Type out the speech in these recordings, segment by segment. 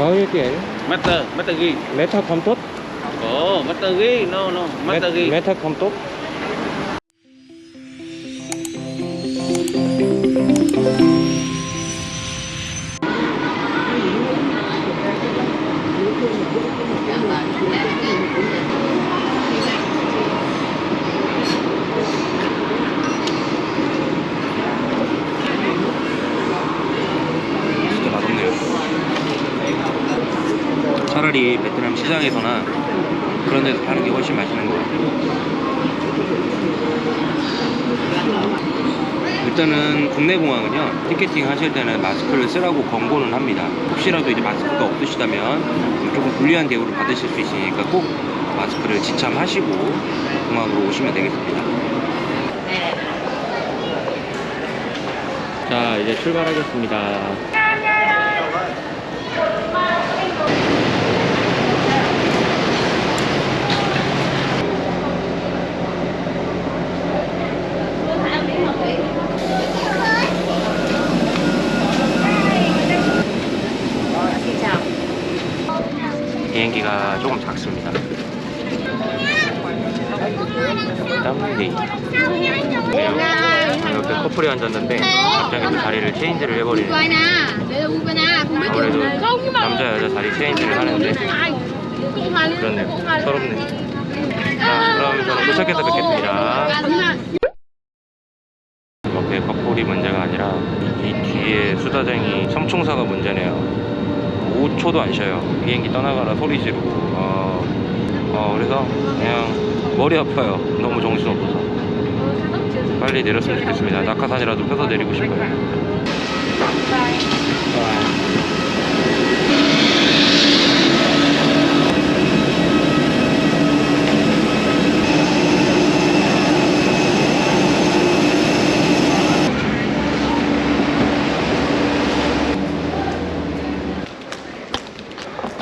Bao nhiêu tiền? Master, Master ghi. Meta không tốt. Ồ, Master ghi, no no, Master ghi. Meta không tốt. 차라리 베트남 시장에서나 그런 데서 파는 게 훨씬 맛있는 것 같아요. 일단은 국내 공항은요 티켓팅 하실 때는 마스크를 쓰라고 권고는 합니다. 혹시라도 이제 마스크가 없으시다면 조금 불리한 대우를 받으실 수 있으니까 꼭 마스크를 지참하시고 공항으로 오시면 되겠습니다. 자, 이제 출발하겠습니다. 비행기가 조금 작습니다. 땀데이. 이렇게 커플이 앉았는데 갑자기 또 자리를 체인지를 해버리는 아무래도 남자 여자 자리 체인지를 하는데 그렇네요. 서럽네. 자, 그럼 저는 도착해서 뵙겠습니다. 옆에 커플이 문제가 아니라 이 뒤에 수다쟁이 성충사가 문제네요. 5초도 안 쉬어요. 비행기 떠나가라 소리 지르고. 어, 어, 그래서 그냥 머리 아파요. 너무 정신없어서. 빨리 내렸으면 좋겠습니다. 낙하산이라도 펴서 내리고 싶어요.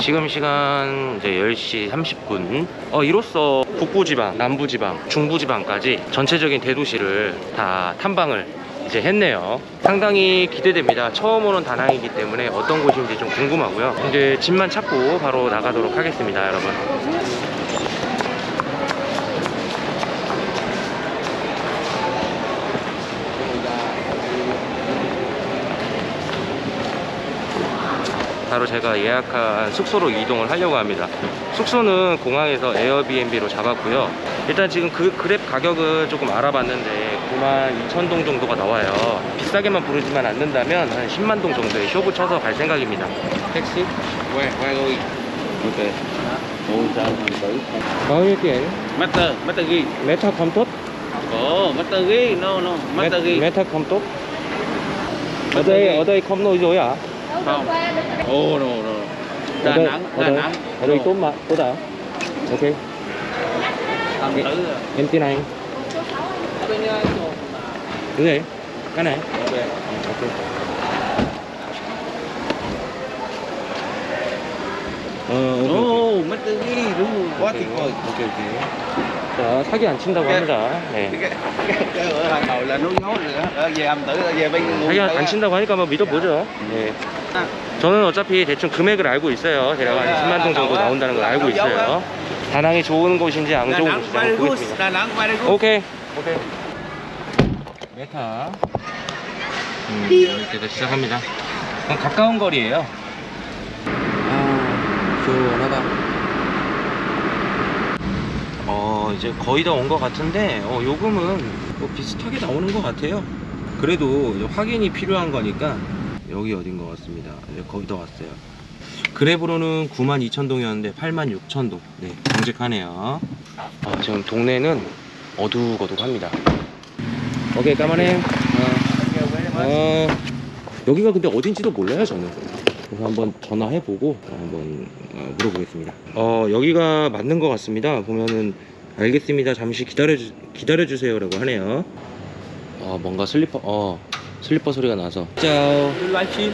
지금 시간 이제 10시 30분. 어, 이로써 북부지방, 남부지방, 중부지방까지 전체적인 대도시를 다 탐방을 이제 했네요. 상당히 기대됩니다. 처음 오는 다낭이기 때문에 어떤 곳인지 좀 궁금하고요. 이제 짐만 찾고 바로 나가도록 하겠습니다, 여러분. 바로 제가 예약한 숙소로 이동을 하려고 합니다. 숙소는 공항에서 에어비앤비로 잡았고요. 일단 지금 그 그랩 가격은 조금 알아봤는데 9만 2천 동 정도가 나와요. 비싸게만 부르지만 않는다면 한 10만 동 정도의 쇼부 쳐서 갈 생각입니다. 택시? Where, where going? Ok. Ồ, sao thằng tử. Bao nhiêu tiền? Master, Master ghi. Meta không tốt. Ồ, Master ghi, no no, Master ghi. Meta không tốt. Ở đây ở đây không nói dối à? Không. Ồ, no no. Đà ở đây, Nẵng, ở Đà đây, Nẵng. ở đây tốt mà, tốt à? Ok. Thằng tử. Em tin anh. Cái gì? Cái này. Ok. Ok. 어, 오케이, 오케이. Ồ, Master ghi, đúng rồi. Quá tuyệt vời. 오케 이, 오케이. 자, 사기 안 친다고 합니다. 네. Cái, cái, cái ở Hà Nội là núi nhốt rồi đó. Ở về âm tử, ở về bên nguồn 사기. 안 친다고 하니까 뭐 믿어보죠. 네. 아, 저는 어차피 대충 금액을 알고 있어요. 대략 한 10만 동 정도 나온다는 걸 알고 있어요. 다낭이 좋은 곳인지 안 좋은 곳인지 한번. 보겠습니다. 오케이. 오케이. 메타. 음, 이렇게 시작합니다. 가까운 거리예요. 아, 시원하다. 어, 이제 거의 다 온 것 같은데, 어, 요금은 뭐 비슷하게 나오는 것 같아요. 그래도 확인이 필요한 거니까 여기 어딘 것 같습니다. 이제 거의 다 왔어요. 그랩으로는 92,000동이었는데 86,000동. 네, 정직하네요. 어, 지금 동네는 어둑어둑합니다. 오케이, 까만해. 어, 어, 여기가 근데 어딘지도 몰라요, 저는. 그래서 한번 전화해보고 한번 어, 물어보겠습니다. 어, 여기가 맞는 것 같습니다. 보면은 알겠습니다. 잠시 기다려주, 기다려주세요 라고 하네요. 어, 뭔가 슬리퍼, 어, 슬리퍼 소리가 나서. 짜오. You live stream?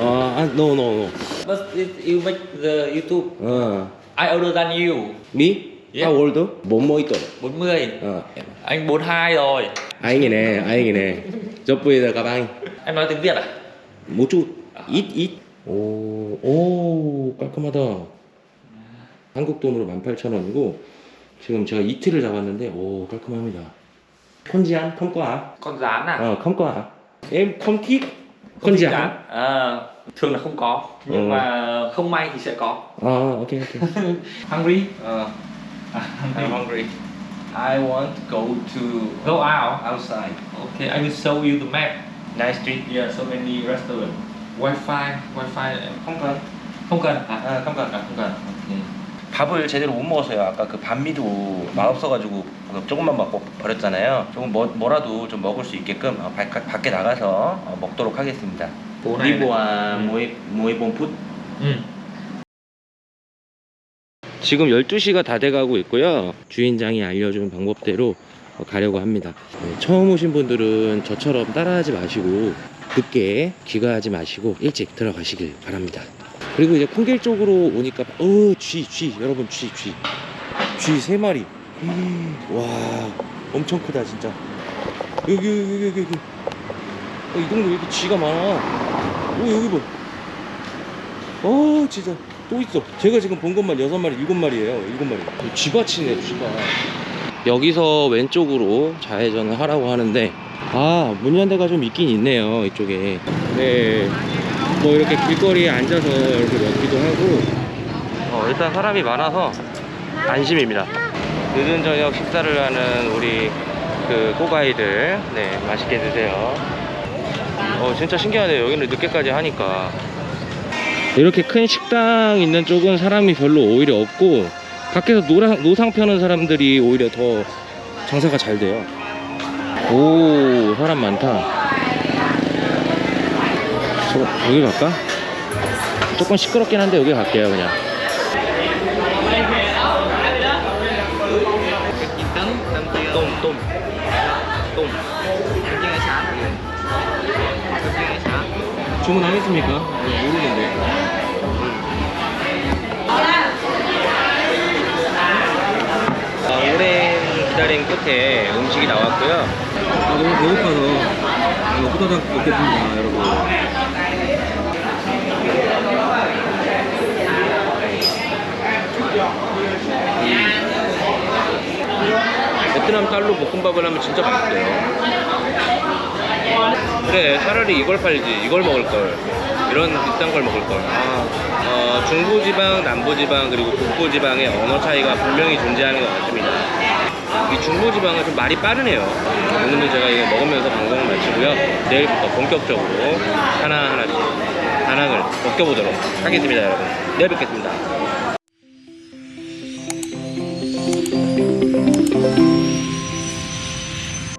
어, 아, no, no, no. But if you make the YouTube, 어, I older than you. me? Yeah. How old? 40 tuổi. 40. Ờ, Anh 42 rồi. anh này nè, anh này nè. Giúp bây giờ các anh. Em nói tiếng Việt à? Một chút, ít, ít. 오, 오, 깔끔하다. 한국 돈으로 18,000원이고, 지금 제가 이틀을 잡았는데, 오, 깔끔합니다. 컨지안, 컴꺼아. Con rán à? 어, 컴꺼아. em không thích 컨지안. À, thường là không có nhưng Ừ. mà không may thì sẽ có. 아, 오케이, 오케이. Hungry? 어, I'm hungry. I want to go to go out outside. Okay, I will show you the map. Nice street. Yeah, so many restaurant. Wi-Fi, Wi-Fi không cần. không cần à? 아, không cần. À, không cần. 밥을 제대로 못 먹었어요. 아까 그 반미도 맛없어가지고 그 조금만 먹고 버렸잖아요. 조금 뭐, 뭐라도 좀 먹을 수 있게끔 어, 바, 밖에 나가서 어, 먹도록 하겠습니다. 리보아 음. 모이 모이 본풋. Ừ. 지금 12시가 다 돼가고 있고요. 주인장이 알려준 방법대로 어, 가려고 합니다. 네, 처음 오신 분들은 저처럼 따라하지 마시고 늦게 귀가하지 마시고 일찍 들어가시길 바랍니다. 그리고 이제 콩길 쪽으로 오니까 어, 쥐, 쥐, 여러분 쥐, 쥐, 쥐 세 마리. 음, 와, 엄청 크다 진짜. 여기 여기 여기 여기. 여기. 어, 이 동네 왜 이렇게 쥐가 많아? 오 여기 봐. 어 진짜 또 있어 제가 지금 본 것만 여섯 마리 일곱 마리예요 일곱 마리 쥐밭이네 쥐밭 여기서 왼쪽으로 좌회전을 하라고 하는데 아 문 연대가 좀 있긴 있네요 이쪽에 네 뭐 이렇게 길거리에 앉아서 이렇게 먹기도 하고. 어, 일단 사람이 많아서 안심입니다. 늦은 저녁 식사를 하는 우리 그 꼬가이들 네 맛있게 드세요. 어 진짜 신기하네요. 여기는 늦게까지 하니까. 이렇게 큰 식당 있는 쪽은 사람이 별로 오히려 없고 밖에서 노랑, 노상 펴는 사람들이 오히려 더 장사가 잘 돼요. 오 사람 많다 저, 여기 갈까? 조금 시끄럽긴 한데 여기 갈게요 그냥 똥, 똥. 똥. 주문하겠습니까? 모르는데. 기다림 끝에 음식이 나왔고요. 아, 너무 배고파서 이거 후다닥 먹겠습니다, 여러분. 베트남 쌀로 볶음밥을 하면 진짜 맛있어요. 그래 차라리 이걸 팔지 이걸 먹을 걸 이런 비싼 걸 먹을 걸 아, 어, 중부지방 남부지방 그리고 북부지방의 언어 차이가 분명히 존재하는 것 같습니다 이 중부지방은 좀 말이 빠르네요. 오늘은 제가 이거 먹으면서 방송을 마치고요. 내일부터 본격적으로 하나하나씩 다낭을 벗겨보도록 하겠습니다 여러분. 내일 뵙겠습니다